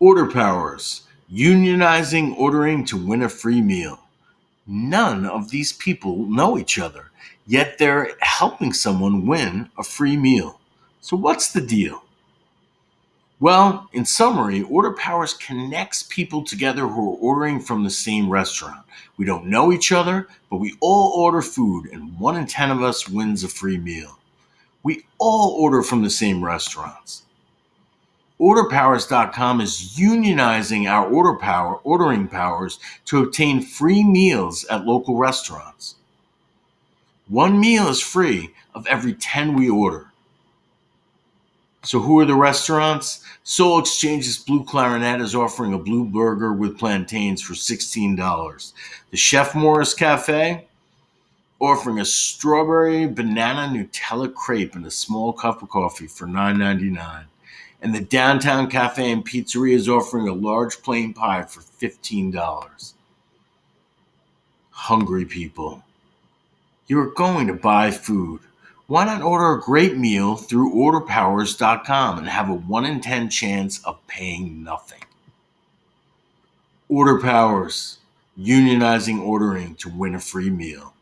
Order Powers, unionizing ordering to win a free meal. None of these people know each other, yet they're helping someone win a free meal. So, what's the deal? Well, in summary, Order Powers connects people together who are ordering from the same restaurant. We don't know each other, but we all order food, and one in 10 of us wins a free meal. We all order from the same restaurants. OrderPowers.com is unionizing our order power, ordering powers to obtain free meals at local restaurants. One meal is free of every 10 we order. So, who are the restaurants? Soul Exchange's Blue Clarinet is offering a blue burger with plantains for $16. The Chef Morris Cafe offering a strawberry banana Nutella crepe and a small cup of coffee for $9.99 and the Downtown Cafe and Pizzeria is offering a large plain pie for $15. Hungry people. You are going to buy food. Why not order a great meal through orderpowers.com and have a 1 in 10 chance of paying nothing? Order Powers, unionizing ordering to win a free meal.